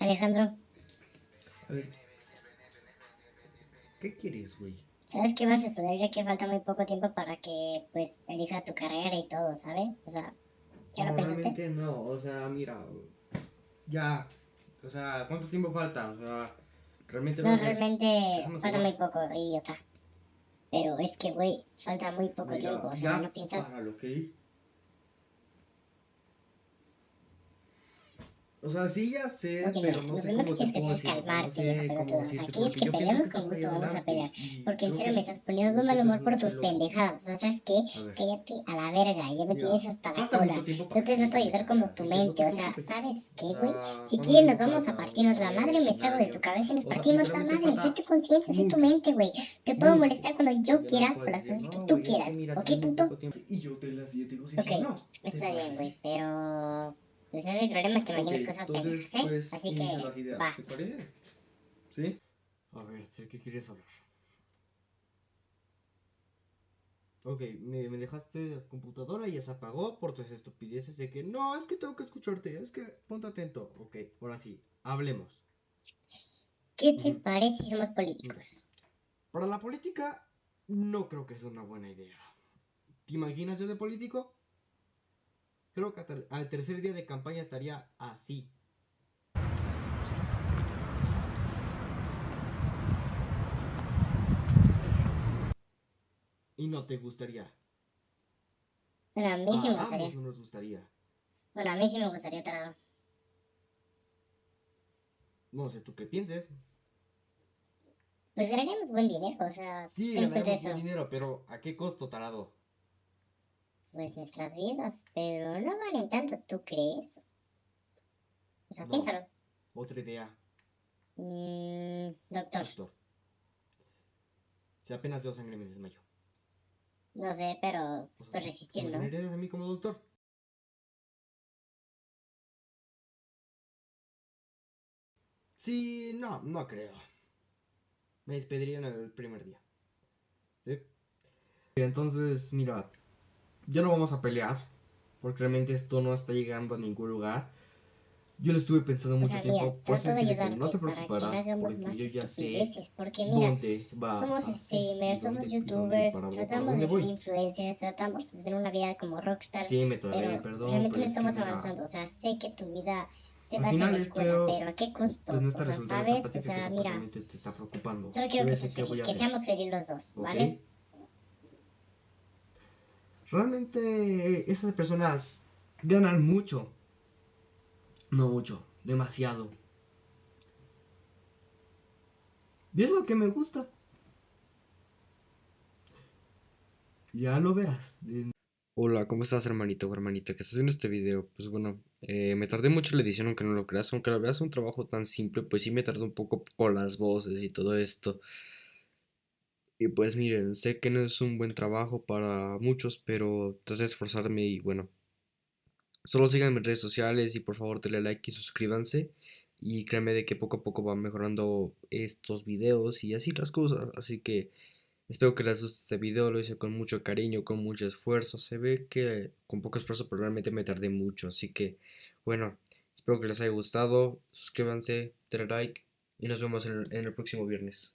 Alejandro, A ver. ¿Qué quieres, güey? ¿sabes qué vas a estudiar ya que falta muy poco tiempo para que, pues, elijas tu carrera y todo, ¿sabes? O sea, ¿ya lo No, pensaste? no, o sea, mira, ya, o sea, ¿cuánto tiempo falta? O sea, realmente No, sé. realmente Déjame falta muy poco, idiota. Pero es que, güey, falta muy poco Mira, tiempo, o sea, ya, ¿no piensas? páralo, ¿ok? O sea, sí ya sé, Ok, mira, pero no lo sé cómo que te puedo decir, no calmarte, sé cómo pelotudo. O sea, decirte, ¿quieres porque que yo que Con gusto vamos a pelear. Porque en serio me estás poniendo de mal humor por tus pendejadas. O sea, ¿sabes qué? Cállate a la verga, ya me tienes hasta la cola. Yo te trato de ayudar como tu no mente, te o sea. ¿sabes qué, Ah, güey? Si ¿cuánto quieres nos vamos a partirnos la No madre, me salgo de tu cabeza y nos partimos la madre. Soy tu conciencia, soy tu mente, güey. Te puedo molestar cuando yo no quiera por las cosas que "No, tú quieras. ¿Ok, puto? poco tiempo". Y yo te las digo, Ok, no. está bien, güey, pero... Pues ese es el problema, que imaginas Ok, cosas entonces, ¿eh? pues, Así que, las ideas, va. ¿Te parece? ¿Sí? A ver, ¿de qué quieres hablar? Ok, me, me dejaste la computadora y ya se apagó por tus estupideces de que no, es que tengo que escucharte, es que ponte atento. Ok, ahora sí, hablemos. ¿Qué te parece si somos políticos? Para la política, no creo que sea una buena idea. ¿Te imaginas yo de político? Creo que hasta al tercer día de campaña estaría así. Y no te gustaría. Bueno, a mí sí me A gustaría. ambos no nos gustaría. Bueno, a mí sí me gustaría, tarado. No sé tú qué pienses. Pues ganaríamos buen dinero, o sea, Sí, eso. buen dinero, pero ¿a qué costo, tarado? Pues nuestras vidas, pero no valen tanto, ¿tú crees? O sea, No. piénsalo. Otra idea, Mm, doctor, doctor. Si apenas veo sangre me desmayo. no sé, pero sea, pues resistir, ¿me ¿no? generarías a mí como doctor? Sí, no, no creo. Me despedirían el primer día. ¿Sí? Entonces, mira, ya no vamos a pelear. Porque realmente esto no está llegando a ningún lugar. Yo lo estuve pensando O mucho sea, tiempo. mira, trato de que ayudarte no te no preocuparás. hagamos Porque más yo ya sé porque mira, dónde va somos streamers, somos youtubers, tratamos de ser influencers, tratamos de tener una vida como rockstar, Sí, me trabé, pero perdón. realmente pero no es estamos mira, avanzando, o sea, sé que tu vida se Al basa en final la es escuela, peor, pero ¿a qué costo? Pues no o sea, ¿sabes? O sea, mira, te está preocupando. solo quiero que seas feliz, que seamos felices los dos. ¿vale? Realmente esas personas ganan mucho. No mucho, demasiado. Y es lo que me gusta. Ya lo verás. Hola, ¿cómo estás hermanito o hermanita que estás viendo este video? Pues bueno, eh, me tardé mucho en la edición aunque no lo creas, aunque lo veas un trabajo tan simple, pues sí me tardé un poco con las voces y todo esto. Y pues miren, sé que no es un buen trabajo para muchos, pero traté de esforzarme y bueno. Solo síganme en redes sociales y por favor denle like y suscríbanse. Y créanme de que poco a poco van mejorando estos videos y así las cosas. Así que espero que les guste este video. Lo hice con mucho cariño, con mucho esfuerzo. Se ve que con poco esfuerzo, pero realmente me tardé mucho. Así que bueno, espero que les haya gustado. Suscríbanse, denle like y nos vemos en el próximo viernes.